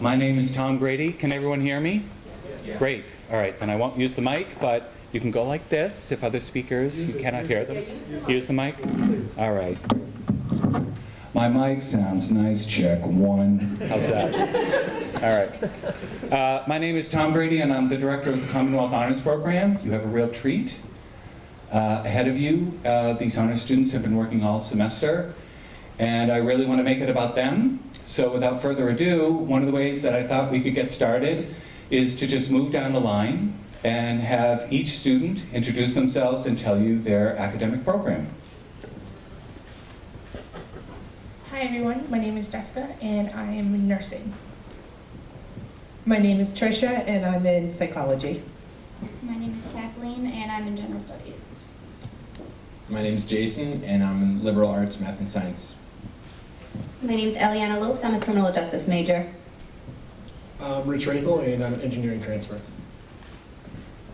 My name is Tom Grady. Can everyone hear me? Great. All right, then I won't use the mic, but you can go like this if other speakers, you cannot hear them. Use the mic? All right. My mic sounds nice, check one. How's that? All right. Uh, My name is Tom Grady, and I'm the director of the Commonwealth Honors Program. You have a real treat uh, ahead of you. Uh, These honors students have been working all semester, and I really want to make it about them. So without further ado, one of the ways that I thought we could get started is to just move down the line and have each student introduce themselves and tell you their academic program. Hi everyone, my name is Jessica and I am in nursing. My name is Tricia and I'm in psychology. My name is Kathleen and I'm in general studies. My name is Jason, and I'm in liberal arts, math, and science. My name is Eliana Lopes. I'm a criminal justice major. Um, Rich Rathel, and I'm an engineering transfer.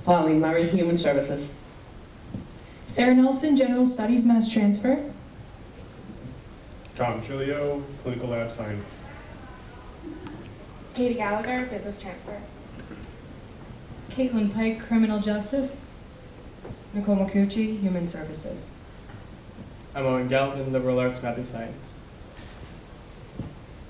Pauline Murray, Human Services. Sarah Nelson, General Studies, Mass Transfer. Tom Giulio, clinical lab science. Katie Gallagher, business transfer. Caitlin Pike, Criminal Justice. Nicole Macucci, Human Services. I'm Owen Galvin, liberal arts, math, and science.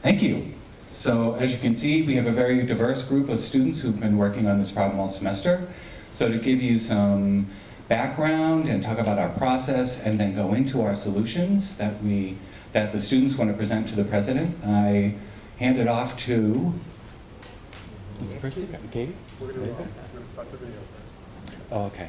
Thank you. So as you can see, we have a very diverse group of students who've been working on this problem all semester. So to give you some background and talk about our process and then go into our solutions that we that the students want to present to the president, I hand it off to Who's the first speaker? Katie? We're going to start the video first. Oh, okay.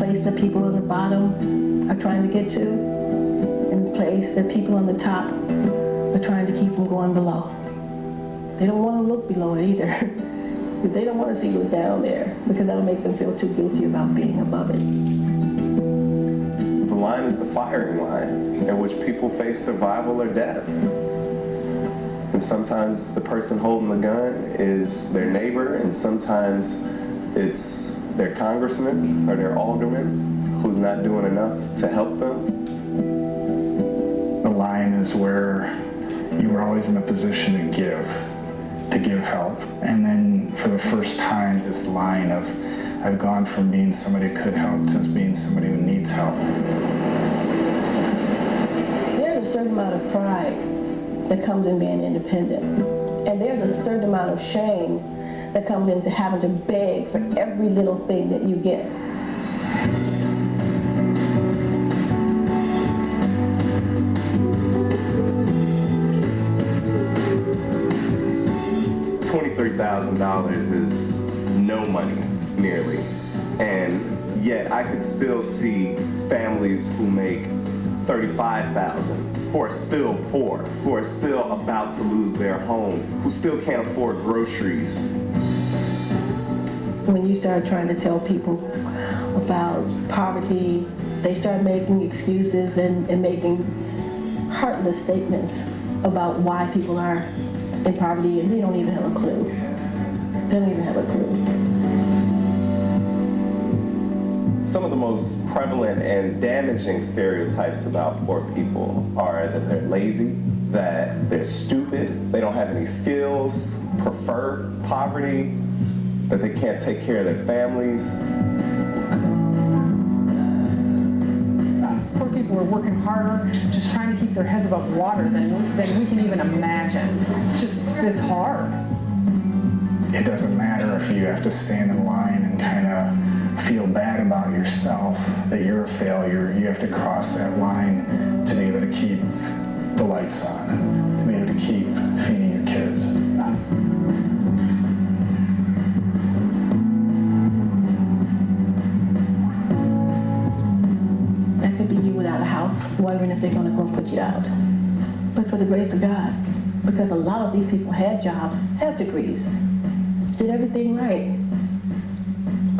Place that people on the bottom are trying to get to, and the place that people on the top are trying to keep from going below. They don't want to look below it either. they don't want to see what's down there because that'll make them feel too guilty about being above it. The line is the firing line in which people face survival or death. And sometimes the person holding the gun is their neighbor, and sometimes it's their congressman or their alderman who's not doing enough to help them. The line is where you were always in a position to give, to give help. And then for the first time, this line of I've gone from being somebody who could help to being somebody who needs help. There's a certain amount of pride that comes in being independent. And there's a certain amount of shame that comes into having to beg for every little thing that you get. $23,000 is no money, nearly. And yet I could still see families who make 35,000 who are still poor, who are still about to lose their home, who still can't afford groceries. When you start trying to tell people about poverty, they start making excuses and, and making heartless statements about why people are in poverty and they don't even have a clue. They don't even have a clue. Some of the most prevalent and damaging stereotypes about poor people are that they're lazy, that they're stupid, they don't have any skills, prefer poverty, that they can't take care of their families. Poor people are working harder, just trying to keep their heads above water than, than we can even imagine. It's just, it's hard. It doesn't matter if you have to stand in line and kind of feel bad about yourself, that you're a failure. You have to cross that line to be able to keep the lights on, to be able to keep feeding your kids. That could be you without a house, wondering if they're going to go and put you out. But for the grace of God, because a lot of these people had jobs, have degrees, did everything right.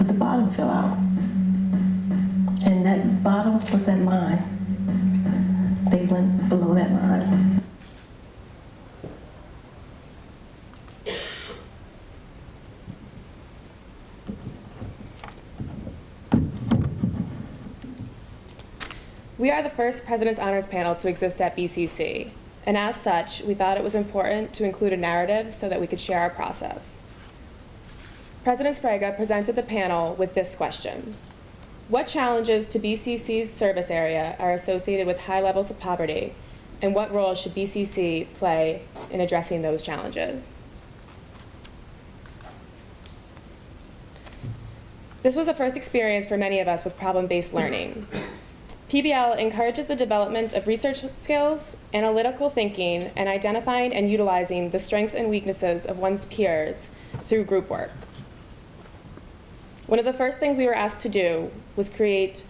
But the bottom fell out. And that bottom was that line. They went below that line. We are the first President's Honors Panel to exist at BCC, and as such, we thought it was important to include a narrative so that we could share our process. President Sbrega presented the panel with this question. What challenges to BCC's service area are associated with high levels of poverty, and what role should BCC play in addressing those challenges? This was a first experience for many of us with problem-based learning. PBL encourages the development of research skills, analytical thinking, and identifying and utilizing the strengths and weaknesses of one's peers through group work. One of the first things we were asked to do was create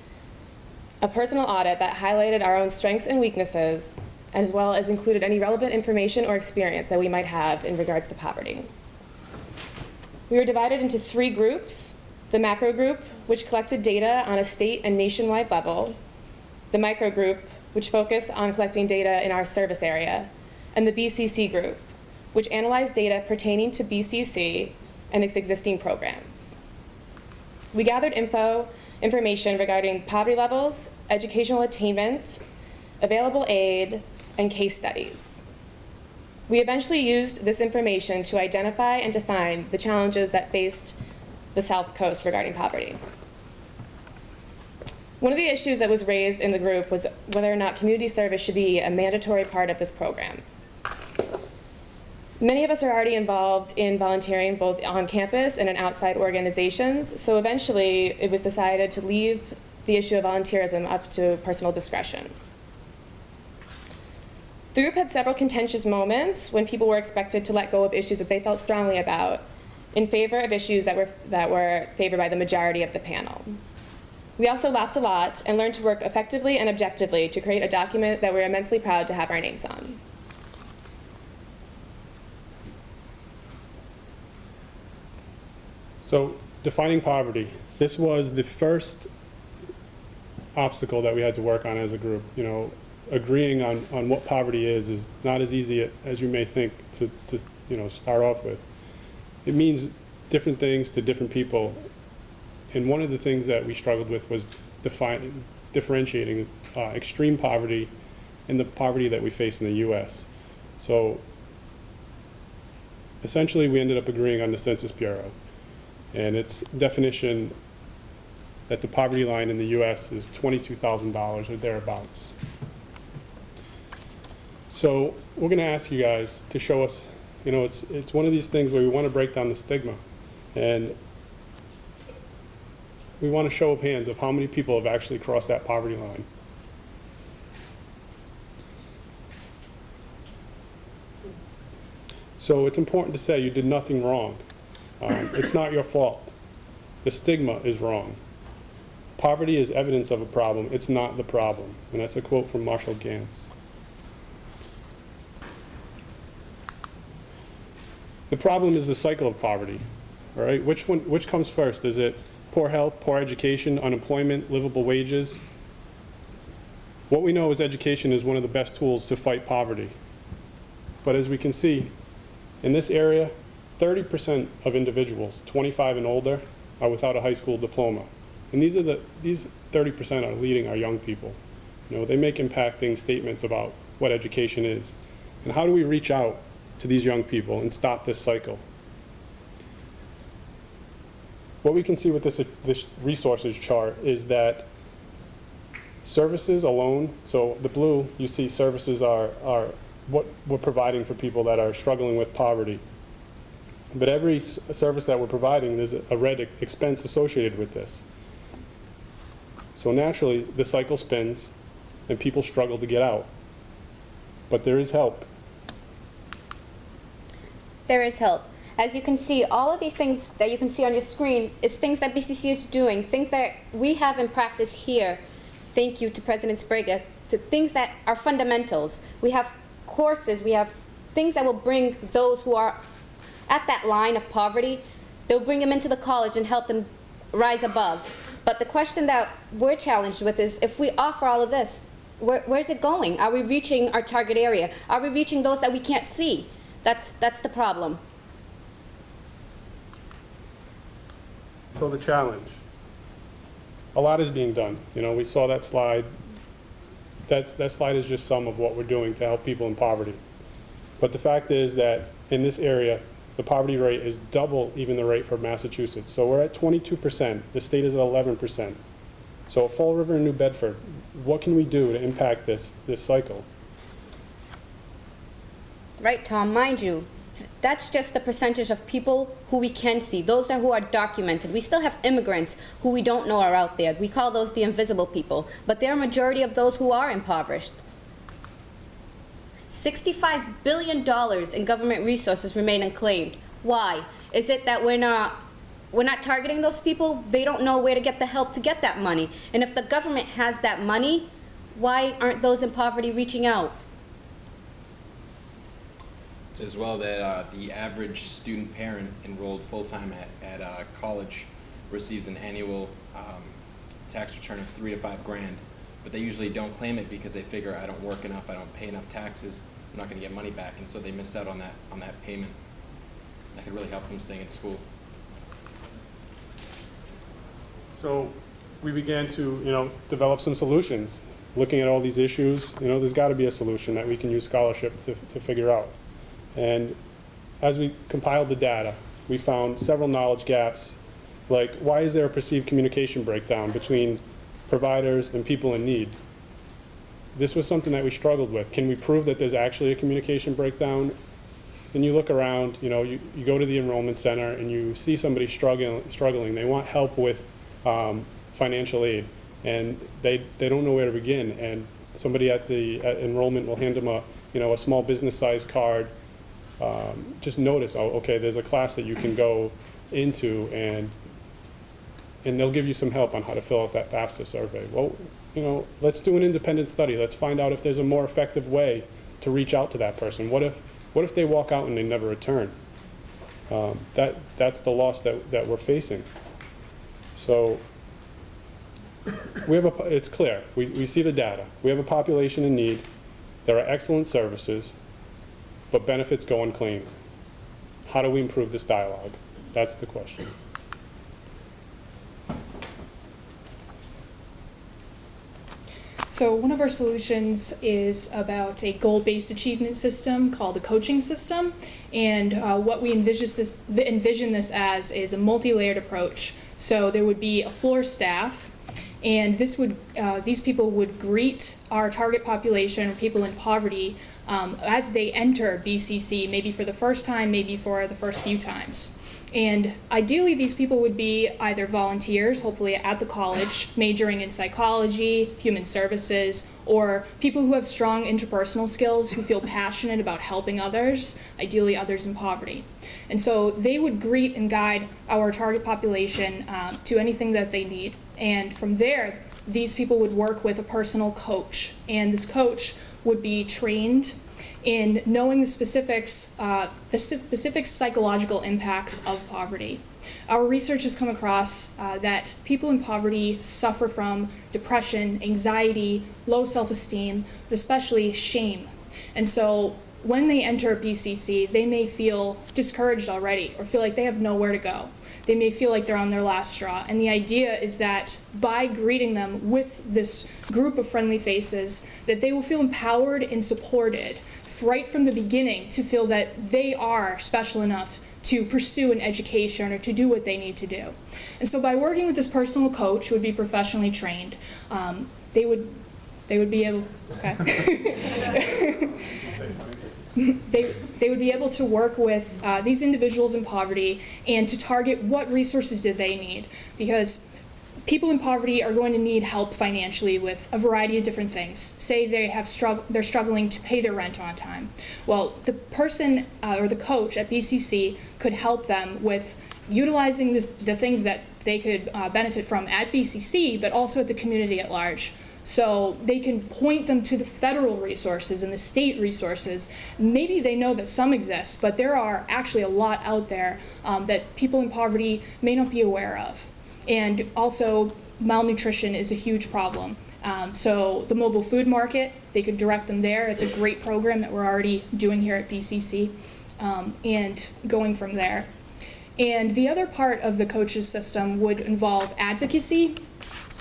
a personal audit that highlighted our own strengths and weaknesses, as well as included any relevant information or experience that we might have in regards to poverty. We were divided into three groups, the macro group, which collected data on a state and nationwide level, the micro group, which focused on collecting data in our service area, and the BCC group, which analyzed data pertaining to BCC and its existing programs. We gathered info, information regarding poverty levels, educational attainment, available aid, and case studies. We eventually used this information to identify and define the challenges that faced the South Coast regarding poverty. One of the issues that was raised in the group was whether or not community service should be a mandatory part of this program. Many of us are already involved in volunteering both on campus and in outside organizations, so eventually it was decided to leave the issue of volunteerism up to personal discretion. The group had several contentious moments when people were expected to let go of issues that they felt strongly about in favor of issues that were, that were favored by the majority of the panel. We also laughed a lot and learned to work effectively and objectively to create a document that we're immensely proud to have our names on. So, defining poverty. This was the first obstacle that we had to work on as a group. You know, agreeing on, on what poverty is is not as easy as you may think to, to you know, start off with. It means different things to different people. And one of the things that we struggled with was defining, differentiating uh, extreme poverty and the poverty that we face in the U.S. So essentially, we ended up agreeing on the Census Bureau and its definition that the poverty line in the U.S. is $22,000 or thereabouts. So we're going to ask you guys to show us, you know, it's, it's one of these things where we want to break down the stigma. And we want a show of hands of how many people have actually crossed that poverty line. So it's important to say you did nothing wrong. Um, it's not your fault. The stigma is wrong. Poverty is evidence of a problem. It's not the problem. And that's a quote from Marshall Ganz. The problem is the cycle of poverty. All right, which one? Which comes first? Is it poor health, poor education, unemployment, livable wages? What we know is education is one of the best tools to fight poverty. But as we can see, in this area, 30% of individuals 25 and older are without a high school diploma. And these are the these 30% are leading our young people. You know, they make impacting statements about what education is. And how do we reach out to these young people and stop this cycle? What we can see with this, this resources chart is that services alone, so the blue, you see services are, are what we're providing for people that are struggling with poverty. But every service that we're providing, there's a red expense associated with this. So naturally, the cycle spins and people struggle to get out. But there is help. There is help. As you can see, all of these things that you can see on your screen is things that BCC is doing, things that we have in practice here. Thank you to President Sbrega, to things that are fundamentals. We have courses, we have things that will bring those who are at that line of poverty, they'll bring them into the college and help them rise above. But the question that we're challenged with is if we offer all of this, where, where's it going? Are we reaching our target area? Are we reaching those that we can't see? That's, that's the problem. So the challenge. A lot is being done. You know, we saw that slide. That's, that slide is just some of what we're doing to help people in poverty. But the fact is that in this area, the poverty rate is double even the rate for Massachusetts. So we're at 22%. The state is at 11%. So Fall River and New Bedford, what can we do to impact this, this cycle? Right, Tom, mind you, that's just the percentage of people who we can see. Those are who are documented. We still have immigrants who we don't know are out there. We call those the invisible people, but they're a majority of those who are impoverished. $65 billion in government resources remain unclaimed. Why? Is it that we're not, we're not targeting those people? They don't know where to get the help to get that money. And if the government has that money, why aren't those in poverty reaching out? It's as well that uh, the average student parent enrolled full-time at, at uh, college receives an annual um, tax return of three to five grand, but they usually don't claim it because they figure I don't work enough, I don't pay enough taxes, I'm not going to get money back, and so they miss out on that on that payment. That could really help them staying in school. So we began to, you know, develop some solutions. Looking at all these issues, you know, there's got to be a solution that we can use scholarship to, to figure out. And as we compiled the data, we found several knowledge gaps, like why is there a perceived communication breakdown between providers and people in need? This was something that we struggled with. Can we prove that there's actually a communication breakdown? Then you look around, you know, you, you go to the enrollment center and you see somebody struggling, struggling. They want help with um, financial aid and they, they don't know where to begin. And somebody at the at enrollment will hand them a, you know, a small business size card. Um, just notice, oh, okay, there's a class that you can go into and and they'll give you some help on how to fill out that FAFSA survey. Well, you know, let's do an independent study. Let's find out if there's a more effective way to reach out to that person. What if, what if they walk out and they never return? Um, that, that's the loss that, that we're facing. So we have a, it's clear. We, we see the data. We have a population in need. There are excellent services, but benefits go unclaimed. How do we improve this dialogue? That's the question. So one of our solutions is about a goal-based achievement system called the coaching system. And uh, what we envision this, envision this as is a multi-layered approach. So there would be a floor staff, and this would uh, these people would greet our target population, people in poverty, um, as they enter BCC, maybe for the first time, maybe for the first few times. And ideally, these people would be either volunteers, hopefully at the college, majoring in psychology, human services, or people who have strong interpersonal skills, who feel passionate about helping others, ideally others in poverty. And so they would greet and guide our target population uh, to anything that they need. And from there, these people would work with a personal coach. And this coach would be trained in knowing the specifics, uh, the specific psychological impacts of poverty. Our research has come across uh, that people in poverty suffer from depression, anxiety, low self-esteem, but especially shame. And so when they enter BCC, they may feel discouraged already or feel like they have nowhere to go. They may feel like they're on their last straw. And the idea is that by greeting them with this group of friendly faces, that they will feel empowered and supported right from the beginning to feel that they are special enough to pursue an education or to do what they need to do. And so by working with this personal coach who would be professionally trained, um, they would they would be able okay. they, they would be able to work with uh, these individuals in poverty and to target what resources did they need because people in poverty are going to need help financially with a variety of different things. Say they have strugg- they're struggling to pay their rent on time. Well, the person uh, or the coach at BCC could help them with utilizing this, the things that they could uh, benefit from at BCC, but also at the community at large. So they can point them to the federal resources and the state resources. Maybe they know that some exist, but there are actually a lot out there um, that people in poverty may not be aware of. And also, malnutrition is a huge problem. Um, so the mobile food market, they could direct them there. It's a great program that we're already doing here at BCC, um, and going from there. And the other part of the coaches system would involve advocacy,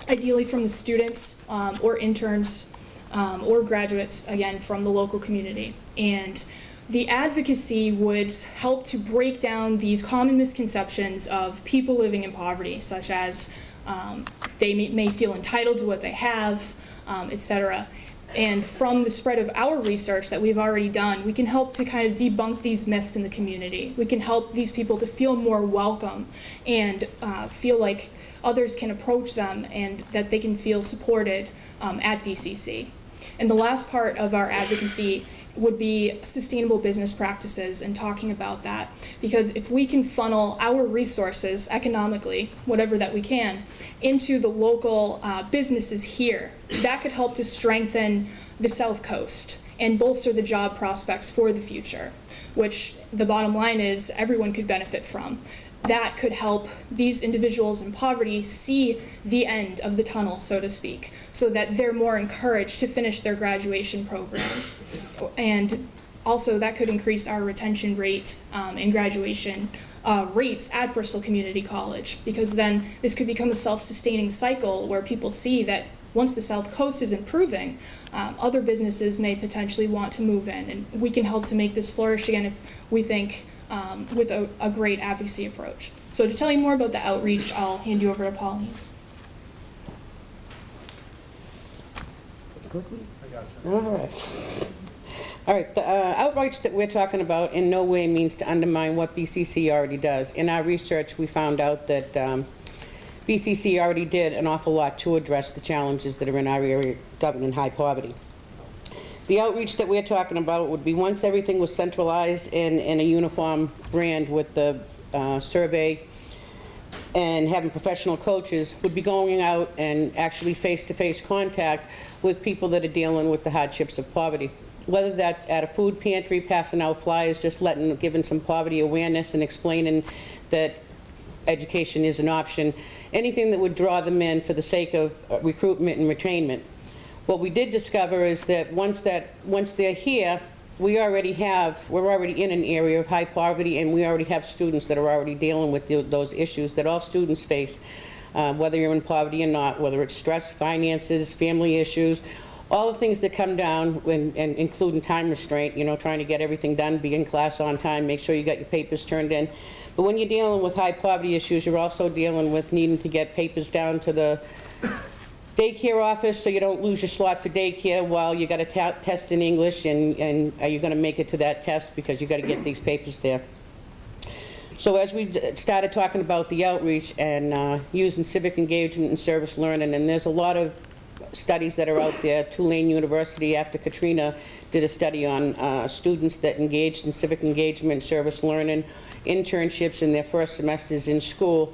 ideally from the students um, or interns um, or graduates, again, from the local community. And the advocacy would help to break down these common misconceptions of people living in poverty, such as um, they may, may feel entitled to what they have, um, etc. And from the spread of our research that we've already done, we can help to kind of debunk these myths in the community. We can help these people to feel more welcome and uh, feel like others can approach them and that they can feel supported um, at BCC. And the last part of our advocacy would be sustainable business practices and talking about that. Because if we can funnel our resources economically, whatever that we can, into the local uh, businesses here, that could help to strengthen the South Coast and bolster the job prospects for the future, which the bottom line is everyone could benefit from. That could help these individuals in poverty see the end of the tunnel, so to speak, so that they're more encouraged to finish their graduation program. And also, that could increase our retention rate um, and graduation uh, rates at Bristol Community College, because then this could become a self sustaining cycle where people see that once the South Coast is improving, um, other businesses may potentially want to move in. And we can help to make this flourish again if we think um, with a, a great advocacy approach. So, to tell you more about the outreach, I'll hand you over to Pauline. All right. All right, the uh, outreach that we're talking about in no way means to undermine what BCC already does. In our research, we found out that um, BCC already did an awful lot to address the challenges that are in our area governing high poverty. The outreach that we're talking about would be once everything was centralized in, in a uniform brand with the uh, survey and having professional coaches, would be going out and actually face-to-face contact with people that are dealing with the hardships of poverty. Whether that's at a food pantry, passing out flyers, just letting, giving some poverty awareness and explaining that education is an option, anything that would draw them in for the sake of uh, recruitment and retainment. What we did discover is that once that once they're here, we already have, we're already in an area of high poverty and we already have students that are already dealing with the, those issues that all students face, uh, whether you're in poverty or not, whether it's stress, finances, family issues, all the things that come down, when, and including time restraint, you know, trying to get everything done, be in class on time, make sure you got your papers turned in. But when you're dealing with high poverty issues, you're also dealing with needing to get papers down to the daycare office so you don't lose your slot for daycare while you got a test in English and, and are you going to make it to that test because you got to get these papers there. So as we started talking about the outreach and uh, using civic engagement and service learning, and there's a lot of studies that are out there. Tulane University, after Katrina, did a study on uh, students that engaged in civic engagement, service learning, internships in their first semesters in school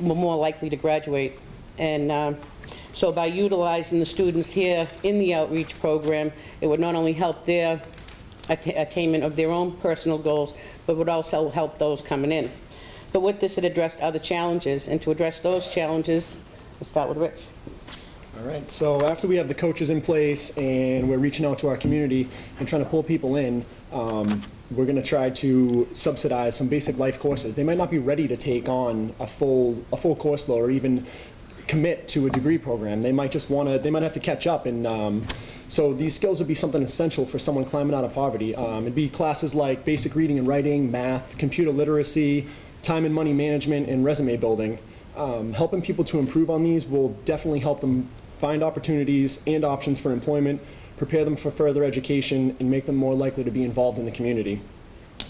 were more likely to graduate. And uh, so by utilizing the students here in the outreach program, it would not only help their att attainment of their own personal goals, but would also help those coming in. But with this, it addressed other challenges, and to address those challenges, we'll start with Rich. All right, so after we have the coaches in place and we're reaching out to our community and trying to pull people in, um, we're going to try to subsidize some basic life courses. They might not be ready to take on a full a full course load or even commit to a degree program. They might just want to. They might have to catch up, and um, so these skills would be something essential for someone climbing out of poverty. Um, it'd be classes like basic reading and writing, math, computer literacy, time and money management, and resume building. Um, helping people to improve on these will definitely help them find opportunities and options for employment, prepare them for further education, and make them more likely to be involved in the community.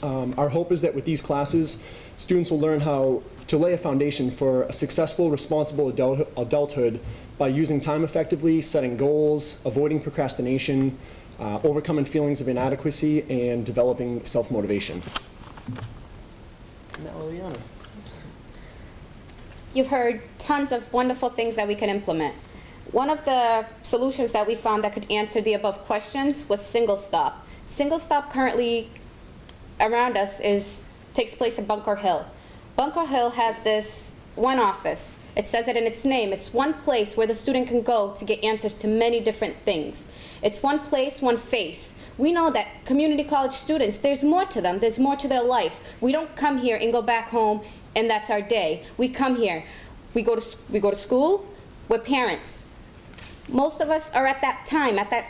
Um, our hope is that with these classes, students will learn how to lay a foundation for a successful, responsible adult adulthood by using time effectively, setting goals, avoiding procrastination, uh, overcoming feelings of inadequacy, and developing self-motivation. You've heard tons of wonderful things that we can implement. One of the solutions that we found that could answer the above questions was single stop. Single stop currently around us is, takes place in Bunker Hill. Bunker Hill has this one office. It says it in its name. It's one place where the student can go to get answers to many different things. It's one place, one face. We know that community college students, there's more to them. There's more to their life. We don't come here and go back home and that's our day. We come here. We go to, we go to school. We're parents. Most of us are at that time, at that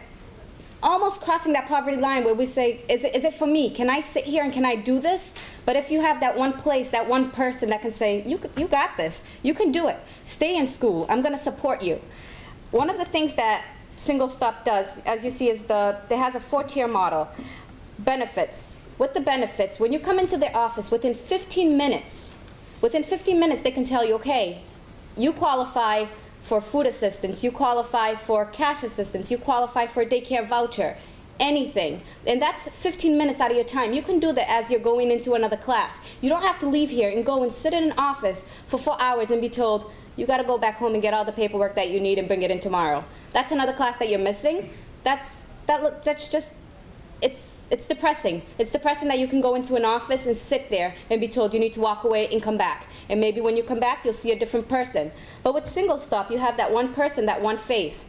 almost crossing that poverty line where we say, is it, is it for me? Can I sit here and can I do this? But if you have that one place, that one person that can say, you, you got this, you can do it, stay in school, I'm gonna support you. One of the things that Single Stop does, as you see, is the, it has a four-tier model. Benefits. With the benefits, when you come into their office, within 15 minutes, within 15 minutes, they can tell you, okay, you qualify for food assistance, you qualify for cash assistance, you qualify for a daycare voucher, anything. And that's 15 minutes out of your time. You can do that as you're going into another class. You don't have to leave here and go and sit in an office for four hours and be told, you gotta go back home and get all the paperwork that you need and bring it in tomorrow. That's another class that you're missing. That's, that, that's just, it's, it's depressing. It's depressing that you can go into an office and sit there and be told you need to walk away and come back. And maybe when you come back, you'll see a different person. But with single stop, you have that one person, that one face.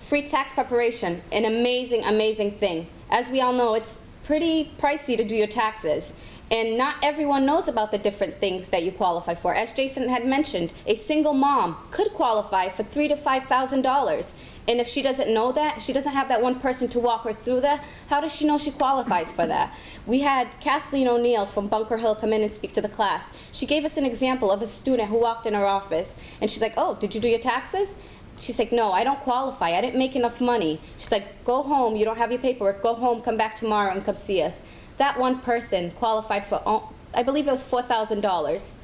Free tax preparation, an amazing, amazing thing. As we all know, it's pretty pricey to do your taxes. And not everyone knows about the different things that you qualify for. As Jason had mentioned, a single mom could qualify for three to five thousand dollars. And if she doesn't know that, she doesn't have that one person to walk her through that, how does she know she qualifies for that? We had Kathleen O'Neill from Bunker Hill come in and speak to the class. She gave us an example of a student who walked in her office and she's like, oh, did you do your taxes? She's like, no, I don't qualify. I didn't make enough money. She's like, go home. You don't have your paperwork. Go home, come back tomorrow and come see us. That one person qualified for, I believe it was $4,000.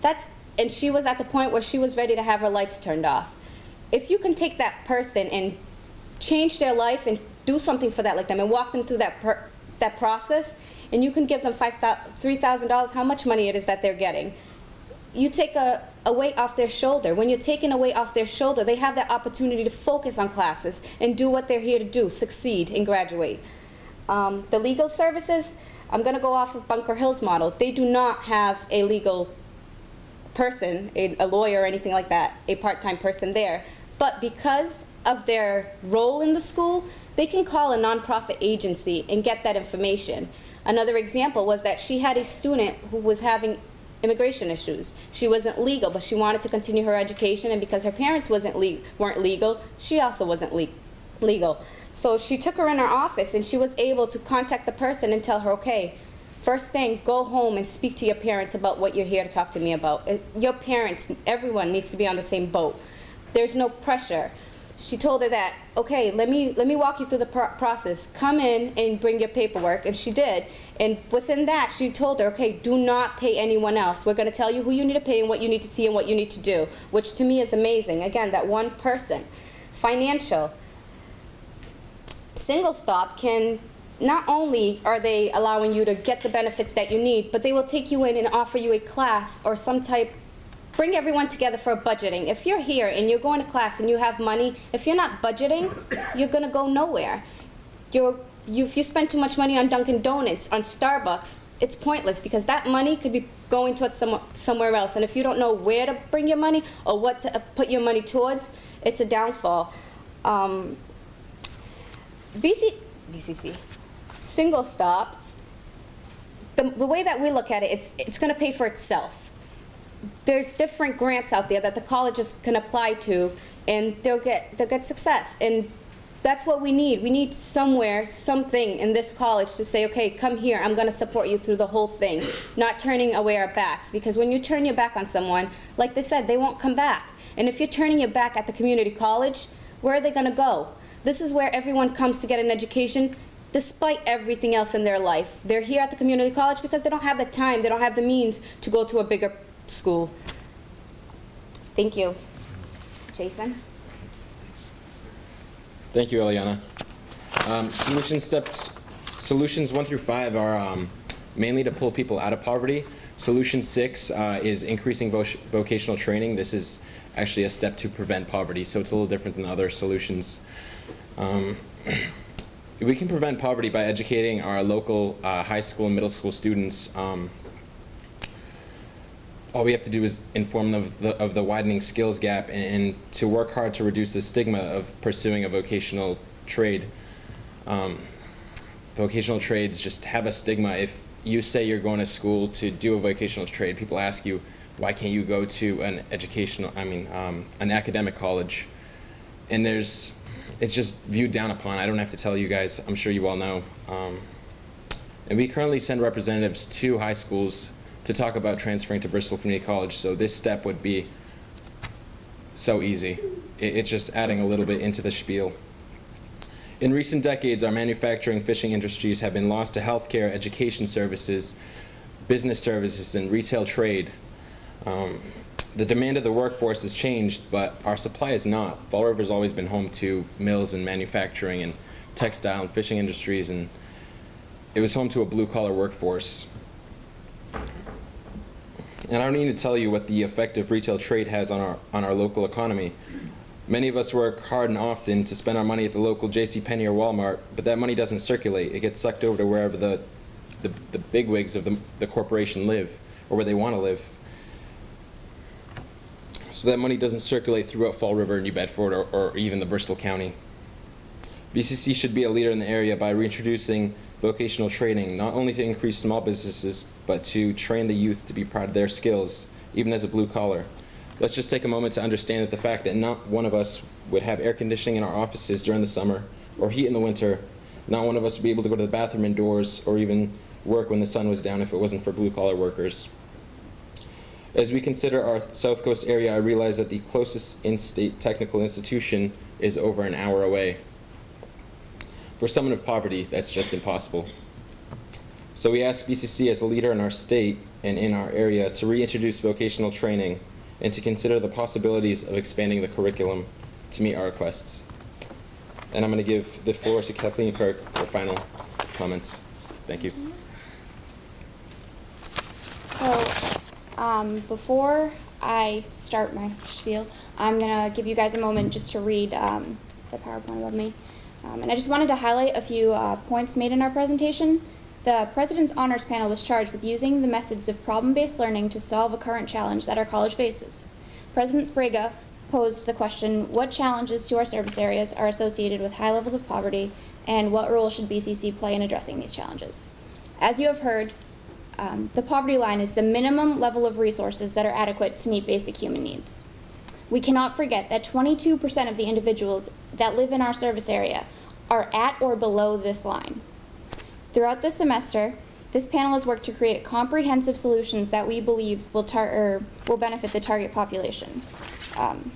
That's, and she was at the point where she was ready to have her lights turned off. If you can take that person and change their life and do something for that like them and walk them through that per, that process, and you can give them five three thousand dollars, how much money it is that they're getting. You take a, a weight off their shoulder. When you're taking a weight off their shoulder, they have that opportunity to focus on classes and do what they're here to do, succeed and graduate. Um, the legal services, I'm going to go off of Bunker Hill's model. They do not have a legal person, a, a lawyer or anything like that, a part-time person there. But because of their role in the school, they can call a nonprofit agency and get that information. Another example was that she had a student who was having immigration issues. She wasn't legal, but she wanted to continue her education, and because her parents wasn't le weren't legal, she also wasn't le legal. So she took her in her office, and she was able to contact the person and tell her, okay, First thing, go home and speak to your parents about what you're here to talk to me about. Uh, Your parents, everyone needs to be on the same boat. There's no pressure. She told her that, okay, let me, let me walk you through the pro process. Come in and bring your paperwork, and she did. And within that, she told her, okay, do not pay anyone else. We're gonna tell you who you need to pay and what you need to see and what you need to do, which to me is amazing. Again, that one person. Financial single stop can not only are they allowing you to get the benefits that you need, but they will take you in and offer you a class or some type, bring everyone together for a budgeting. If you're here and you're going to class and you have money, if you're not budgeting, you're gonna go nowhere. You're, you, if you spend too much money on Dunkin' Donuts, on Starbucks, it's pointless because that money could be going towards some, somewhere else. And if you don't know where to bring your money or what to uh, put your money towards, it's a downfall. Um, BC, BCC, single stop, the, the way that we look at it, it's, it's going to pay for itself. There's different grants out there that the colleges can apply to, and they'll get, they'll get success. And that's what we need. We need somewhere, something in this college to say, okay, come here, I'm going to support you through the whole thing, not turning away our backs. Because when you turn your back on someone, like they said, they won't come back. And if you're turning your back at the community college, where are they going to go? This is where everyone comes to get an education despite everything else in their life. They're here at the community college because they don't have the time, they don't have the means to go to a bigger school. Thank you. Jason? Thank you, Eliana. Um, solution steps, solutions one through five are um, mainly to pull people out of poverty. Solution six uh, is increasing voc- vocational training. This is actually a step to prevent poverty. So it's a little different than other solutions. Um, we can prevent poverty by educating our local uh, high school and middle school students. Um, all we have to do is inform them of the, of the widening skills gap and, and to work hard to reduce the stigma of pursuing a vocational trade. Um, vocational trades just have a stigma. If you say you're going to school to do a vocational trade, people ask you, why can't you go to an educational, I mean, um, an academic college? And there's, it's just viewed down upon. I don't have to tell you guys, I'm sure you all know. Um, and we currently send representatives to high schools to talk about transferring to Bristol Community College, so this step would be so easy. It, it's just adding a little bit into the spiel. In recent decades, our manufacturing fishing industries have been lost to healthcare, education services, business services, and retail trade. Um, the demand of the workforce has changed, but our supply is not. Fall River has always been home to mills and manufacturing and textile and fishing industries, and it was home to a blue-collar workforce. And I don't need to tell you what the effect of retail trade has on our, on our local economy. Many of us work hard and often to spend our money at the local JCPenney or Walmart, but that money doesn't circulate. It gets sucked over to wherever the, the, the bigwigs of the, the corporation live, or where they want to live. So that money doesn't circulate throughout Fall River, New Bedford, or, or even the Bristol County. BCC should be a leader in the area by reintroducing vocational training, not only to increase small businesses, but to train the youth to be proud of their skills, even as a blue collar. Let's just take a moment to understand that the fact that not one of us would have air conditioning in our offices during the summer, or heat in the winter, not one of us would be able to go to the bathroom indoors, or even work when the sun was down if it wasn't for blue collar workers. As we consider our South Coast area, I realize that the closest in-state technical institution is over an hour away. For someone of poverty, that's just impossible. So we ask BCC as a leader in our state and in our area to reintroduce vocational training and to consider the possibilities of expanding the curriculum to meet our requests. And I'm going to give the floor to Kathleen Kirk for final comments. Thank you. So, um, before I start my spiel, I'm gonna give you guys a moment just to read um, the PowerPoint above me. Um, and I just wanted to highlight a few uh, points made in our presentation. The President's Honors Panel was charged with using the methods of problem-based learning to solve a current challenge that our college faces. President Sbrega posed the question, what challenges to our service areas are associated with high levels of poverty, and what role should BCC play in addressing these challenges? As you have heard, um, the poverty line is the minimum level of resources that are adequate to meet basic human needs. We cannot forget that 22% of the individuals that live in our service area are at or below this line. Throughout the semester, this panel has worked to create comprehensive solutions that we believe will, tar will benefit the target population. Um,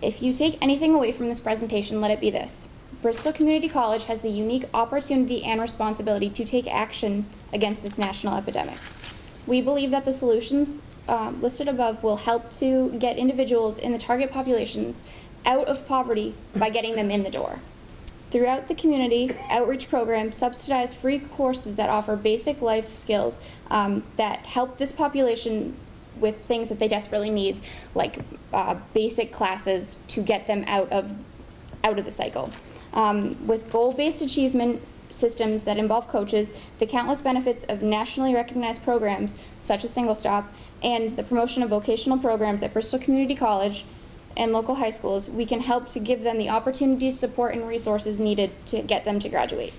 if you take anything away from this presentation, let it be this. Bristol Community College has the unique opportunity and responsibility to take action against this national epidemic. We believe that the solutions um, listed above will help to get individuals in the target populations out of poverty by getting them in the door. Throughout the community, outreach programs subsidize free courses that offer basic life skills um, that help this population with things that they desperately need, like uh, basic classes to get them out of out of the cycle. Um, with goal-based achievement systems that involve coaches, the countless benefits of nationally recognized programs such as Single Stop, and the promotion of vocational programs at Bristol Community College and local high schools, we can help to give them the opportunities, support, and resources needed to get them to graduate.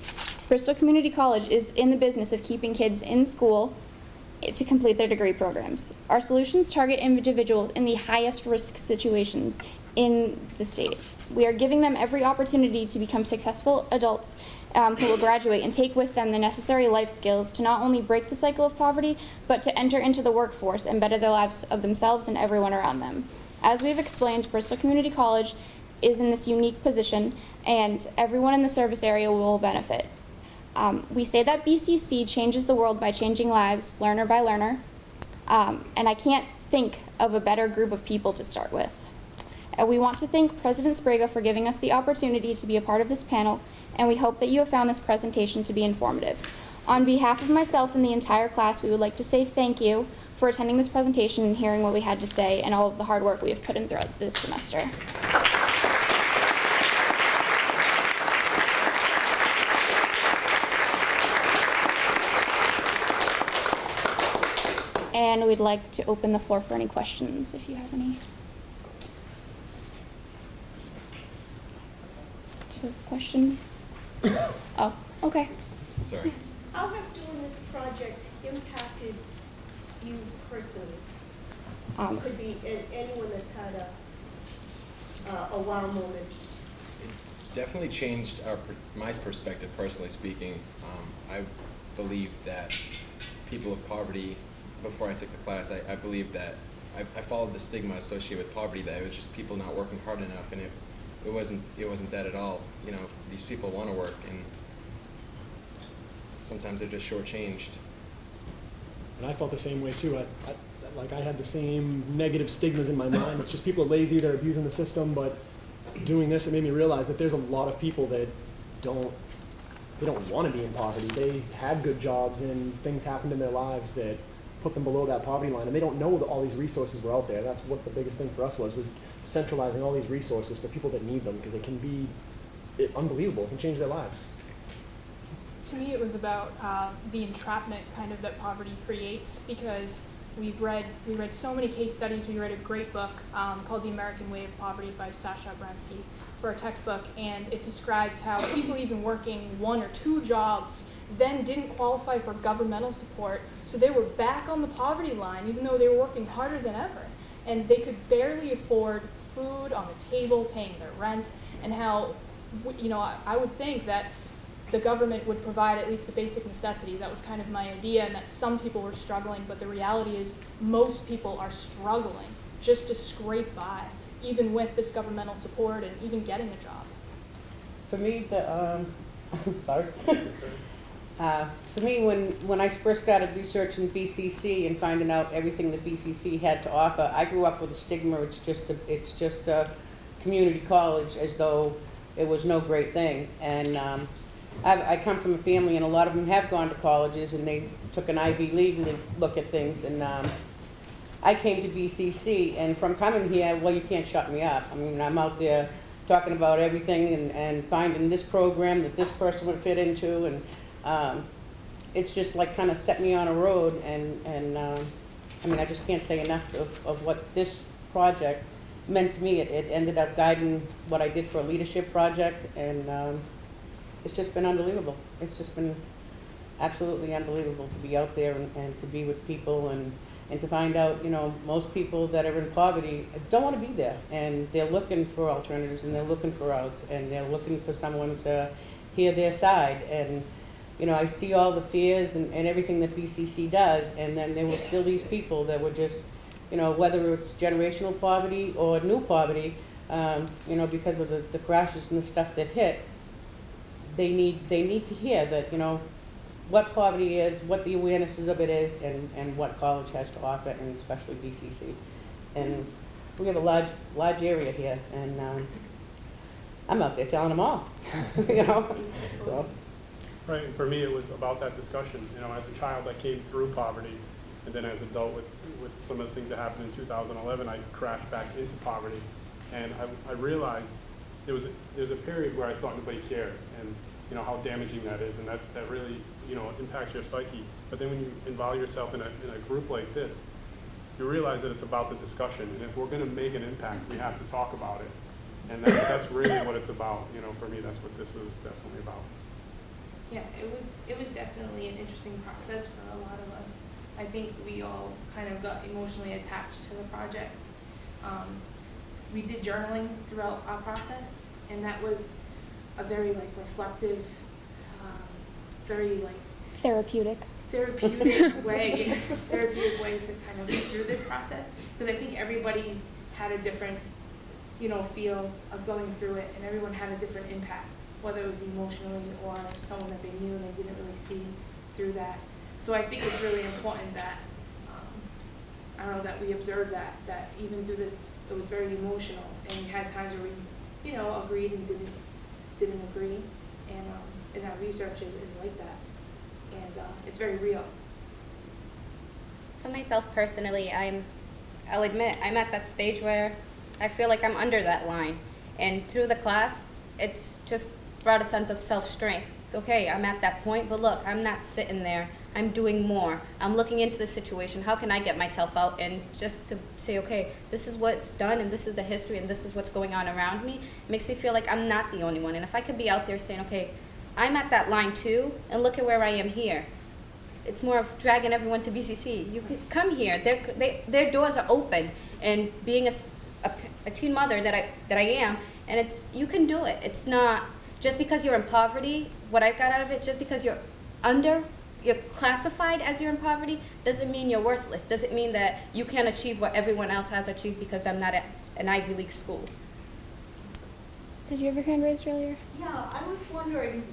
Bristol Community College is in the business of keeping kids in school to complete their degree programs. Our solutions target individuals in the highest risk situations in the state. We are giving them every opportunity to become successful adults um, who will graduate and take with them the necessary life skills to not only break the cycle of poverty, but to enter into the workforce and better the lives of themselves and everyone around them. As we've explained, Bristol Community College is in this unique position, and everyone in the service area will benefit. Um, we say that BCC changes the world by changing lives, learner by learner, um, and I can't think of a better group of people to start with. And we want to thank President Sbrega for giving us the opportunity to be a part of this panel, and we hope that you have found this presentation to be informative. On behalf of myself and the entire class, we would like to say thank you for attending this presentation and hearing what we had to say and all of the hard work we have put in throughout this semester. And we'd like to open the floor for any questions, if you have any. Do you question? Oh, okay. Sorry. How has doing this project impacted you personally? Um, Could be anyone that's had a, uh, a wow moment. definitely changed our, my perspective personally speaking. Um, I believe that people of poverty, before I took the class, I, I believed that, I, I followed the stigma associated with poverty, that it was just people not working hard enough, and it, it wasn't, it wasn't that at all. You know, these people wanna work, and sometimes they're just shortchanged. And I felt the same way too. I, I, like I had the same negative stigmas in my mind. It's just people are lazy, they're abusing the system. But doing this, it made me realize that there's a lot of people that don't, they don't want to be in poverty. They had good jobs and things happened in their lives that put them below that poverty line, and they don't know that all these resources were out there. That's what the biggest thing for us was was centralizing all these resources for people that need them because it can be it, unbelievable. It can change their lives. To me, it was about uh, the entrapment kind of that poverty creates because we've read we read so many case studies. We read a great book um, called The American Way of Poverty by Sasha Abramsky for our textbook, and it describes how people even working one or two jobs then didn't qualify for governmental support, so they were back on the poverty line even though they were working harder than ever, and they could barely afford food on the table, paying their rent, and how you know I, I would think that the government would provide at least the basic necessities. That was kind of my idea, and that some people were struggling, but the reality is most people are struggling just to scrape by, even with this governmental support and even getting a job. For me, the, um, sorry. Uh, For me, when, when I first started researching BCC and finding out everything that BCC had to offer, I grew up with a stigma, it's just a, it's just a community college as though it was no great thing. And um, I, I come from a family, and a lot of them have gone to colleges, and they took an Ivy League look- look at things, and um, I came to BCC, and from coming here, well, you can't shut me up. I mean, I'm out there talking about everything and, and finding this program that this person would fit into, and um, it's just like kind of set me on a road, and, and, um, I mean, I just can't say enough of, of what this project meant to me. It, it ended up guiding what I did for a leadership project, and, um, it's just been unbelievable. It's just been absolutely unbelievable to be out there and, and to be with people and, and to find out, you know, most people that are in poverty don't want to be there. And they're looking for alternatives and they're looking for routes and they're looking for someone to hear their side. And, you know, I see all the fears and, and everything that BCC does. And then there were still these people that were just, you know, whether it's generational poverty or new poverty, um, you know, because of the, the crashes and the stuff that hit, they need, they need to hear that, you know, what poverty is, what the awarenesses of it is, and, and what college has to offer, and especially BCC. And we have a large, large area here, and, um, I'm out there telling them all, you know, so. Right, for me, it was about that discussion, you know, as a child, I came through poverty, and then as an adult with, with some of the things that happened in 2011, I crashed back into poverty. And I, I realized there was, a, there was a period where I thought nobody cared, and, you know, how damaging that is, and that, that really, you know, impacts your psyche. But then when you involve yourself in a, in a group like this, you realize that it's about the discussion, and if we're gonna make an impact, we have to talk about it. And that, that's really what it's about, you know, for me, that's what this was definitely about. Yeah, it was it was definitely an interesting process for a lot of us. I think we all kind of got emotionally attached to the project. Um, we did journaling throughout our process, and that was a very like reflective, um, very like Therapeutic. therapeutic way, therapeutic way to kind of get through this process. Because I think everybody had a different, you know, feel of going through it, and everyone had a different impact, whether it was emotionally or someone that they knew and they didn't really see through that. So I think it's really important that, um, I don't know, that we observe that, that even through this, it was very emotional, and we had times where we, you know, agreed and didn't, didn't agree, and, um, and that research is, is like that. and uh, it's very real. For myself personally, I'm, I'll admit, I'm at that stage where I feel like I'm under that line. And through the class, it's just brought a sense of self-strength. Okay, I'm at that point, but look, I'm not sitting there. I'm doing more. I'm looking into the situation. How can I get myself out and just to say, okay, this is what's done and this is the history and this is what's going on around me, makes me feel like I'm not the only one. And if I could be out there saying, okay, I'm at that line too, and look at where I am here it's more of dragging everyone to BCC. You can come here. Their, they, their doors are open. And being a a teen mother that I, that I am, and it's, you can do it. It's not, just because you're in poverty, what I got out of it, just because you're under, you're classified as you're in poverty, doesn't mean you're worthless. Doesn't mean that you can't achieve what everyone else has achieved because I'm not at an Ivy League school. Did you have your hand raised earlier? Yeah, I was wondering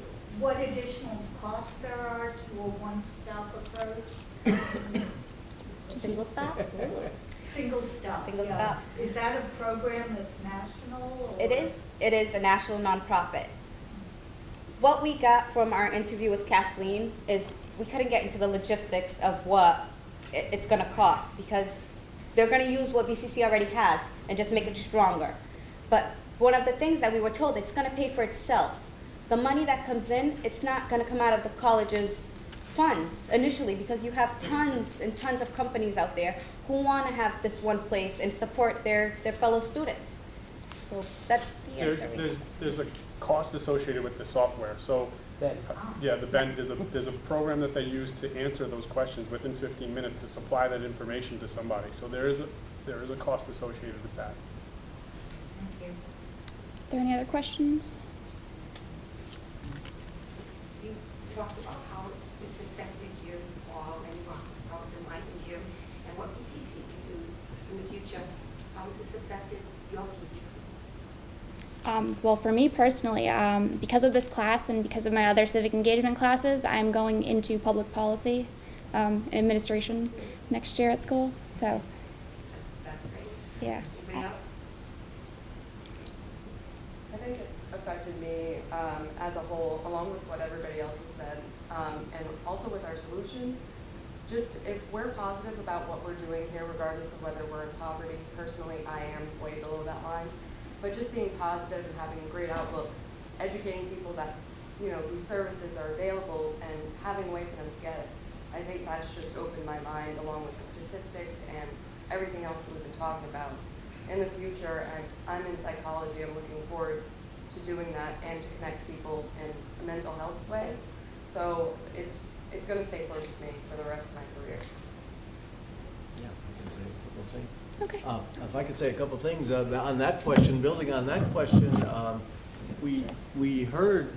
what additional costs there are to a one-stop approach? Single stop? Single stop, Single yeah. stop. Is that a program that's national? or- It is, it is a national nonprofit. What we got from our interview with Kathleen is we couldn't get into the logistics of what it's gonna cost because they're gonna use what BCC already has and just make it stronger. But one of the things that we were told, it's gonna pay for itself. The money that comes in, it's not gonna come out of the college's funds initially because you have tons and tons of companies out there who wanna have this one place and support their, their fellow students. So that's the There's, answer. there's, there's a cost associated with the software, so. uh, Yeah, the Ben, there's a, there's a program that they use to answer those questions within fifteen minutes to supply that information to somebody. So there is a, there is a cost associated with that. Thank you. Are there any other questions? You talked about how this affected you all and how it's enlightened you and what BCC can do in the future. How has this affected your future? Um, well, for me personally, um, because of this class and because of my other civic engagement classes, I'm going into public policy um, and administration next year at school. So, That's, that's great. yeah. I think it's affected me um, as a whole, along with what everybody else has said, um, and also with our solutions. Just if we're positive about what we're doing here, regardless of whether we're in poverty, personally, I am way below that line. But just being positive and having a great outlook, educating people that, you know, these services are available and having a way for them to get it. I think that's just opened my mind along with the statistics and everything else that we've been talking about in the future, and I'm in psychology, I'm looking forward to doing that and to connect people in a mental health way. So it's, it's gonna stay close to me for the rest of my career. Yeah, I can say a couple of things. Okay. Uh, If I could say a couple things uh, on that question, building on that question, um, we, we heard,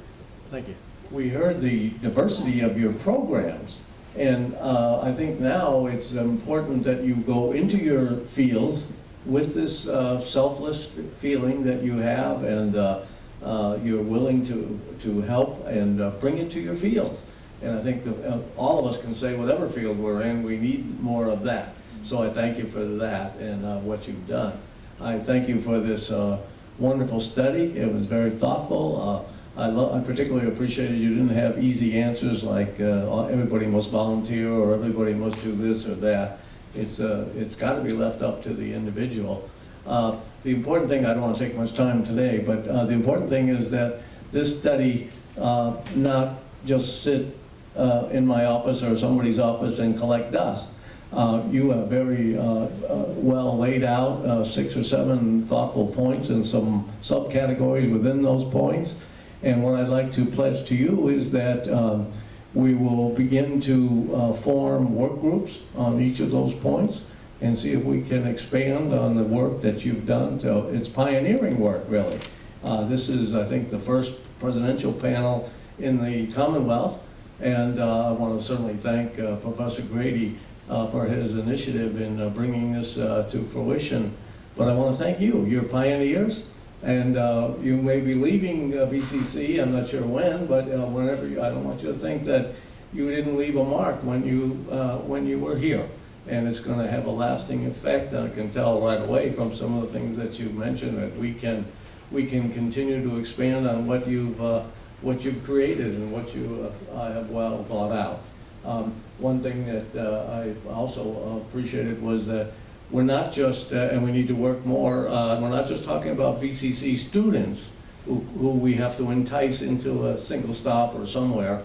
thank you, we heard the diversity of your programs. And uh, I think now it's important that you go into your fields with this uh, selfless feeling that you have and uh, uh, you're willing to, to help and uh, bring it to your fields. And I think that uh, all of us can say whatever field we're in, we need more of that. So I thank you for that and uh, what you've done. I thank you for this uh, wonderful study. It was very thoughtful. Uh, I, I particularly appreciated you didn't have easy answers like uh, everybody must volunteer or everybody must do this or that. It's, uh, it's got to be left up to the individual. The important thing, I don't want to take much time today, but the important thing is that this study not just sit uh, in my office or somebody's office and collect dust. Uh, you have very uh, uh, well laid out uh, six or seven thoughtful points and some subcategories within those points. And what I'd like to pledge to you is that um, we will begin to uh, form work groups on each of those points and see if we can expand on the work that you've done. So it's pioneering work, really. This is, I think, the first presidential panel in the Commonwealth. And I want to certainly thank Professor Grady for his initiative in uh, bringing this uh, to fruition. But I want to thank you. You're pioneers. And uh, you may be leaving uh, BCC, I'm not sure when, but uh, whenever, you, I don't want you to think that you didn't leave a mark when you, uh, when you were here. And it's going to have a lasting effect. I can tell right away from some of the things that you mentioned that we can, we can continue to expand on what you've uh, what you've created and what you uh, have well thought out. Um, One thing that uh, I also appreciated was that we're not just, uh, and we need to work more, uh, we're not just talking about BCC students who who we have to entice into a single stop or somewhere,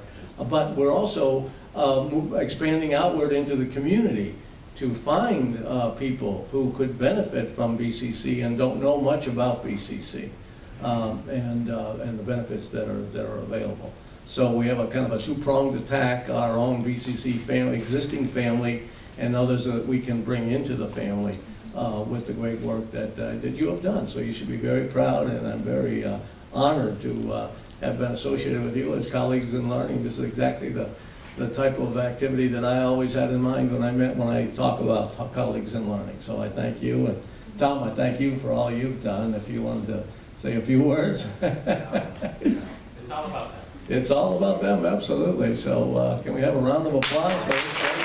but we're also uh, expanding outward into the community to find uh, people who could benefit from BCC and don't know much about BCC um, and, uh, and the benefits that are, that are available. So we have a kind of a two-pronged attack, our own BCC family, existing family, and others that we can bring into the family uh, with the great work that, uh, that you have done. So you should be very proud, and I'm very uh, honored to uh, have been associated with you as colleagues in learning. This is exactly the, the type of activity that I always had in mind when I met, when I talk about colleagues in learning. So I thank you, and Tom, I thank you for all you've done. If you wanted to say a few words. It's all about that. It's all about them, absolutely. So uh, can we have a round of applause for?